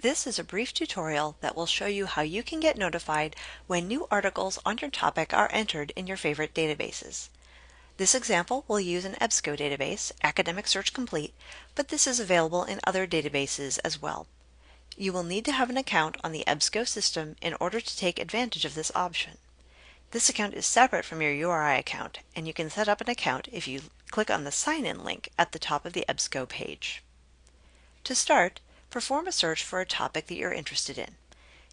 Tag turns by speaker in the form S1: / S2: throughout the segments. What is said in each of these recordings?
S1: This is a brief tutorial that will show you how you can get notified when new articles on your topic are entered in your favorite databases. This example will use an EBSCO database, Academic Search Complete, but this is available in other databases as well. You will need to have an account on the EBSCO system in order to take advantage of this option. This account is separate from your URI account, and you can set up an account if you click on the Sign In link at the top of the EBSCO page. To start, perform a search for a topic that you're interested in.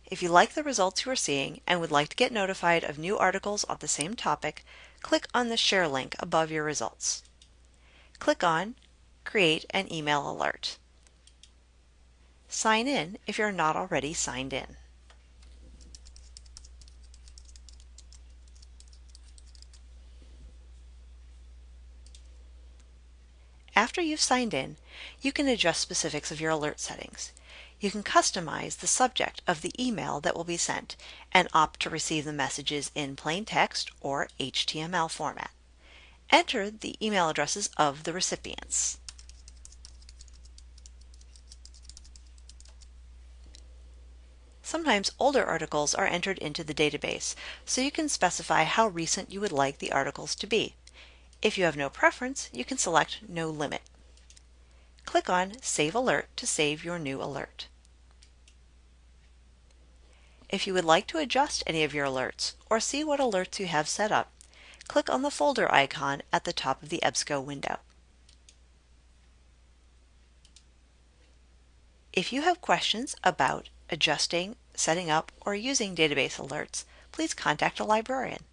S1: If you like the results you are seeing and would like to get notified of new articles on the same topic, click on the Share link above your results. Click on Create an email alert. Sign in if you're not already signed in. After you've signed in, you can adjust specifics of your alert settings. You can customize the subject of the email that will be sent and opt to receive the messages in plain text or HTML format. Enter the email addresses of the recipients. Sometimes older articles are entered into the database, so you can specify how recent you would like the articles to be. If you have no preference, you can select No Limit. Click on Save Alert to save your new alert. If you would like to adjust any of your alerts or see what alerts you have set up, click on the folder icon at the top of the EBSCO window. If you have questions about adjusting, setting up, or using database alerts, please contact a librarian.